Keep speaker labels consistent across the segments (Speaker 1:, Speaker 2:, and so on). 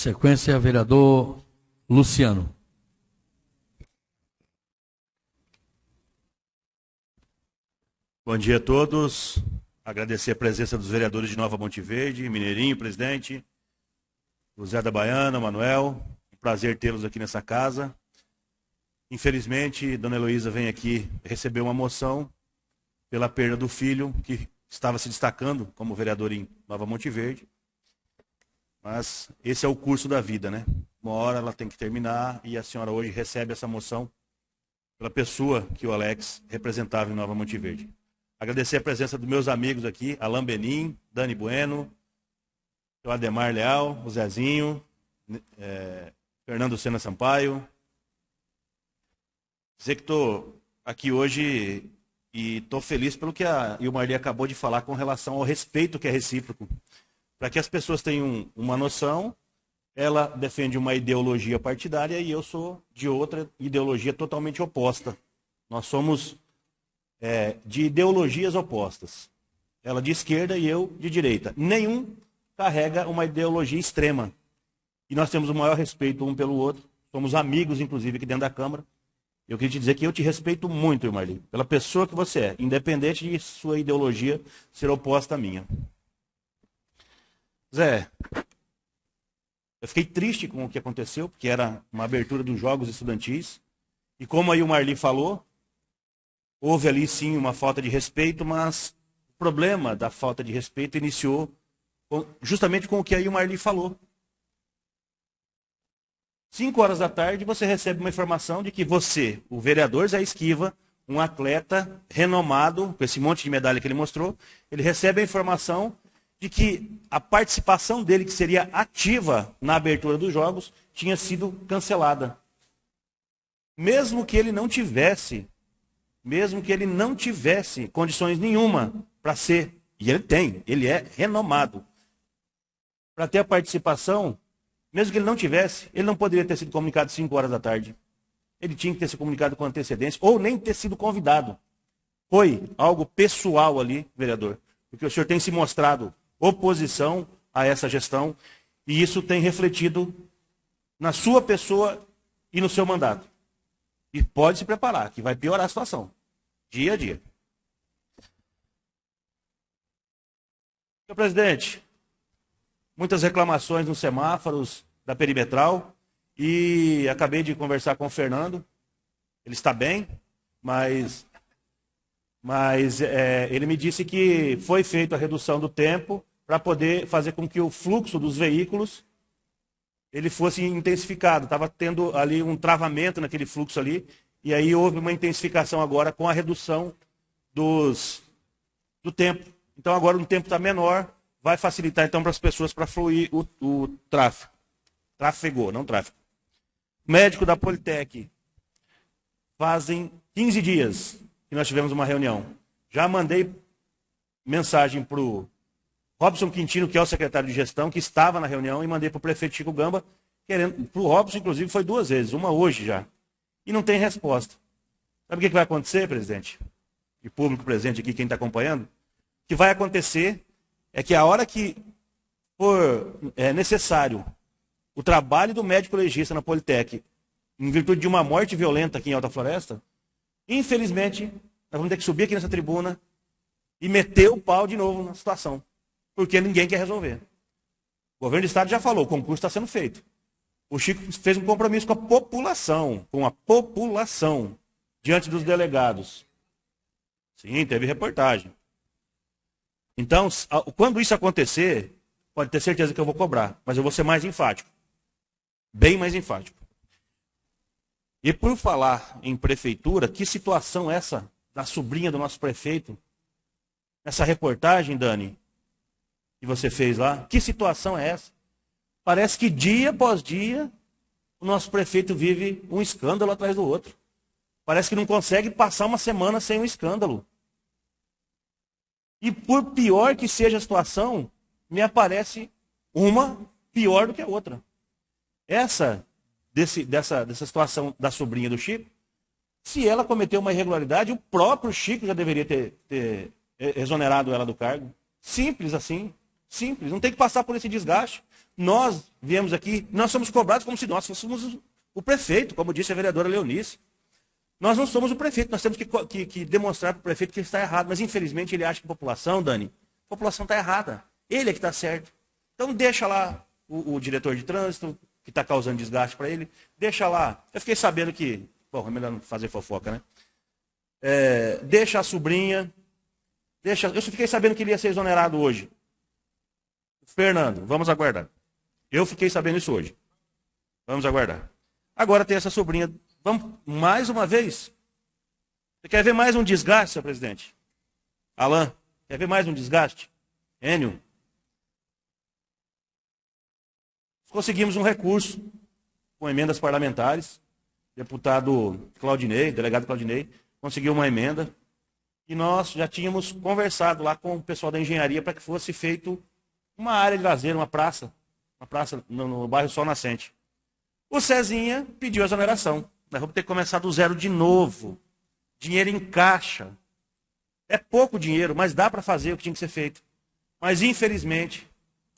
Speaker 1: sequência, vereador Luciano.
Speaker 2: Bom dia a todos. Agradecer a presença dos vereadores de Nova Monte Verde, Mineirinho, presidente, o Zé da Baiana, Manuel. Prazer tê-los aqui nessa casa. Infelizmente, Dona Heloísa vem aqui receber uma moção pela perda do filho, que estava se destacando como vereador em Nova Monte Verde. Mas esse é o curso da vida, né? Uma hora ela tem que terminar e a senhora hoje recebe essa moção pela pessoa que o Alex representava em Nova Monte Verde. Agradecer a presença dos meus amigos aqui, Alain Benim, Dani Bueno, o Ademar Leal, o Zezinho, é, Fernando Sena Sampaio. Dizer que estou aqui hoje e estou feliz pelo que a Ilmarli acabou de falar com relação ao respeito que é recíproco. Para que as pessoas tenham uma noção, ela defende uma ideologia partidária e eu sou de outra ideologia totalmente oposta. Nós somos é, de ideologias opostas. Ela de esquerda e eu de direita. Nenhum carrega uma ideologia extrema. E nós temos o maior respeito um pelo outro. Somos amigos, inclusive, aqui dentro da Câmara. Eu queria te dizer que eu te respeito muito, Marli, pela pessoa que você é, independente de sua ideologia ser oposta à minha. Zé, eu fiquei triste com o que aconteceu, porque era uma abertura dos Jogos Estudantis. E como aí o Marli falou, Houve ali sim uma falta de respeito, mas o problema da falta de respeito iniciou justamente com o que aí o Marli falou. Cinco horas da tarde você recebe uma informação de que você, o vereador Zé Esquiva, um atleta renomado, com esse monte de medalha que ele mostrou, ele recebe a informação de que a participação dele, que seria ativa na abertura dos jogos, tinha sido cancelada. Mesmo que ele não tivesse mesmo que ele não tivesse condições nenhuma para ser, e ele tem, ele é renomado, para ter a participação, mesmo que ele não tivesse, ele não poderia ter sido comunicado 5 horas da tarde. Ele tinha que ter se comunicado com antecedência, ou nem ter sido convidado. Foi algo pessoal ali, vereador, porque o senhor tem se mostrado oposição a essa gestão, e isso tem refletido na sua pessoa e no seu mandato. E pode se preparar, que vai piorar a situação. Dia a dia. Senhor presidente, muitas reclamações nos semáforos da perimetral e acabei de conversar com o Fernando. Ele está bem, mas, mas é, ele me disse que foi feita a redução do tempo para poder fazer com que o fluxo dos veículos ele fosse intensificado. Estava tendo ali um travamento naquele fluxo ali, e aí houve uma intensificação agora com a redução dos, do tempo. Então agora o tempo está menor, vai facilitar então para as pessoas para fluir o, o tráfego. Trafegou, não tráfego. Médico da Politec. Fazem 15 dias que nós tivemos uma reunião. Já mandei mensagem para o Robson Quintino, que é o secretário de gestão, que estava na reunião, e mandei para o prefeito Chico Gamba, querendo. Para o Robson, inclusive, foi duas vezes, uma hoje já. E não tem resposta. Sabe o que vai acontecer, presidente? E público presente aqui, quem está acompanhando? O que vai acontecer é que a hora que for é, necessário o trabalho do médico legista na Politec, em virtude de uma morte violenta aqui em Alta Floresta, infelizmente, nós vamos ter que subir aqui nessa tribuna e meter o pau de novo na situação porque ninguém quer resolver. O governo do Estado já falou, o concurso está sendo feito. O Chico fez um compromisso com a população, com a população, diante dos delegados. Sim, teve reportagem. Então, quando isso acontecer, pode ter certeza que eu vou cobrar, mas eu vou ser mais enfático. Bem mais enfático. E por falar em prefeitura, que situação essa da sobrinha do nosso prefeito? Essa reportagem, Dani, que você fez lá. Que situação é essa? Parece que dia após dia o nosso prefeito vive um escândalo atrás do outro. Parece que não consegue passar uma semana sem um escândalo. E por pior que seja a situação, me aparece uma pior do que a outra. Essa, desse, dessa, dessa situação da sobrinha do Chico, se ela cometeu uma irregularidade, o próprio Chico já deveria ter, ter exonerado ela do cargo. Simples assim. Simples, não tem que passar por esse desgaste. nós viemos aqui, nós somos cobrados como se nós fôssemos o prefeito, como disse a vereadora Leonice. Nós não somos o prefeito, nós temos que, que, que demonstrar para o prefeito que ele está errado. Mas infelizmente ele acha que a população, Dani, a população está errada. Ele é que está certo. Então deixa lá o, o diretor de trânsito, que está causando desgaste para ele, deixa lá. Eu fiquei sabendo que. Bom, é melhor não fazer fofoca, né? É, deixa a sobrinha. Deixa, eu fiquei sabendo que ele ia ser exonerado hoje. Fernando, vamos aguardar. Eu fiquei sabendo isso hoje. Vamos aguardar. Agora tem essa sobrinha Vamos mais uma vez? Você quer ver mais um desgaste, senhor presidente? Alain, quer ver mais um desgaste? Enio. Conseguimos um recurso com emendas parlamentares. Deputado Claudinei, delegado Claudinei, conseguiu uma emenda. E nós já tínhamos conversado lá com o pessoal da engenharia para que fosse feito uma área de lazer, uma praça, uma praça no, no bairro Sol Nascente. O Cezinha pediu exoneração. Nós vamos ter que começar do zero de novo. Dinheiro em caixa. É pouco dinheiro, mas dá para fazer o que tinha que ser feito. Mas, infelizmente,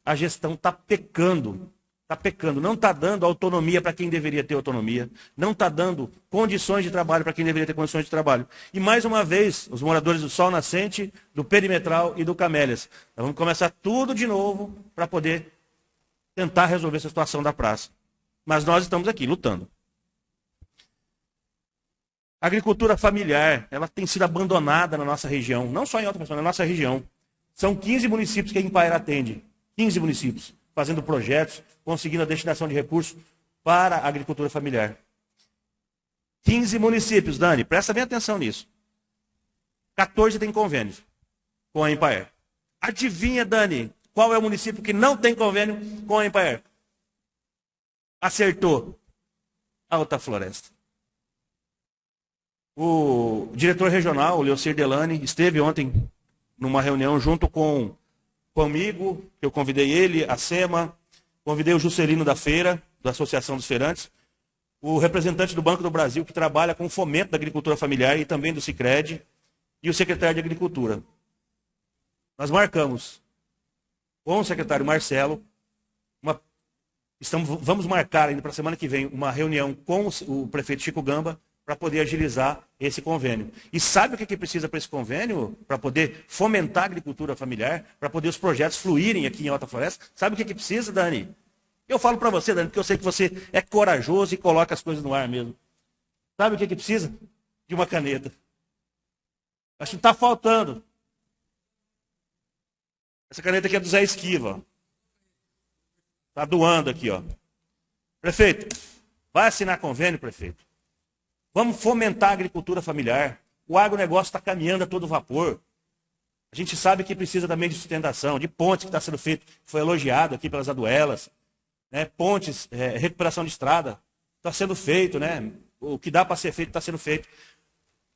Speaker 2: a gestão está pecando. Está pecando. Não está dando autonomia para quem deveria ter autonomia. Não está dando condições de trabalho para quem deveria ter condições de trabalho. E, mais uma vez, os moradores do Sol Nascente, do Perimetral e do Camélias. Nós vamos começar tudo de novo para poder tentar resolver essa situação da praça. Mas nós estamos aqui lutando. A agricultura familiar, ela tem sido abandonada na nossa região, não só em outra pessoa, na nossa região. São 15 municípios que a Empaer atende, 15 municípios, fazendo projetos, conseguindo a destinação de recursos para a agricultura familiar. 15 municípios, Dani, presta bem atenção nisso. 14 têm convênios com a Empaer. Adivinha, Dani, qual é o município que não tem convênio com a Empaer? Acertou. Alta Floresta. O diretor regional, o Leocir Delane, esteve ontem numa reunião junto com comigo, eu convidei ele, a SEMA, convidei o Juscelino da Feira, da Associação dos Feirantes, o representante do Banco do Brasil, que trabalha com o fomento da agricultura familiar e também do Cicred, e o secretário de Agricultura. Nós marcamos com o secretário Marcelo, uma, estamos, vamos marcar ainda para a semana que vem uma reunião com o, o prefeito Chico Gamba, para poder agilizar esse convênio. E sabe o que, que precisa para esse convênio? Para poder fomentar a agricultura familiar, para poder os projetos fluírem aqui em Alta Floresta? Sabe o que, que precisa, Dani? Eu falo para você, Dani, porque eu sei que você é corajoso e coloca as coisas no ar mesmo. Sabe o que, que precisa? De uma caneta. Acho que está faltando. Essa caneta aqui é do Zé Esquiva. Está doando aqui, ó. Prefeito, vai assinar convênio, prefeito. Vamos fomentar a agricultura familiar. O agronegócio está caminhando a todo vapor. A gente sabe que precisa também de sustentação, de pontes que está sendo feito, foi elogiado aqui pelas aduelas. Né? Pontes, é, recuperação de estrada, está sendo feito, né? O que dá para ser feito está sendo feito.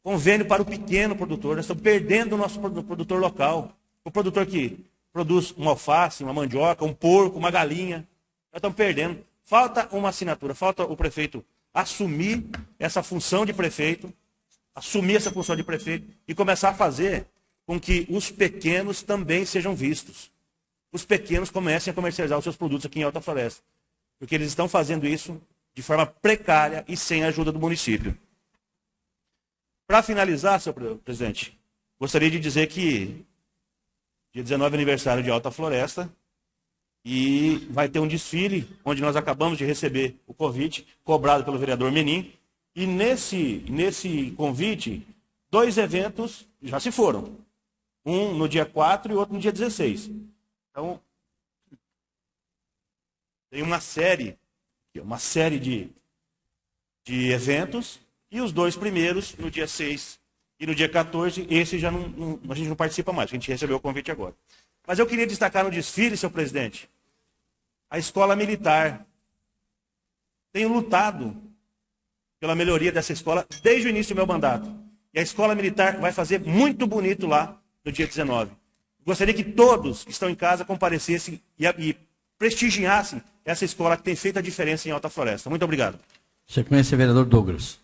Speaker 2: Convênio para o pequeno produtor. Nós estamos perdendo o nosso produtor local. O produtor que produz uma alface, uma mandioca, um porco, uma galinha. Nós estamos perdendo. Falta uma assinatura, falta o prefeito assumir essa função de prefeito, assumir essa função de prefeito e começar a fazer com que os pequenos também sejam vistos. Os pequenos comecem a comercializar os seus produtos aqui em Alta Floresta. Porque eles estão fazendo isso de forma precária e sem a ajuda do município. Para finalizar, senhor presidente, gostaria de dizer que dia 19 é aniversário de Alta Floresta, e vai ter um desfile, onde nós acabamos de receber o convite, cobrado pelo vereador Menin. E nesse, nesse convite, dois eventos já se foram. Um no dia 4 e outro no dia 16. Então, tem uma série, uma série de, de eventos, e os dois primeiros, no dia 6 e no dia 14, esse já não, não, a gente não participa mais, a gente recebeu o convite agora. Mas eu queria destacar no desfile, senhor presidente, a escola militar. Tenho lutado pela melhoria dessa escola desde o início do meu mandato. E a escola militar vai fazer muito bonito lá no dia 19. Gostaria que todos que estão em casa comparecessem e, e prestigiassem essa escola que tem feito a diferença em Alta Floresta. Muito obrigado.
Speaker 1: Sequência, vereador Douglas.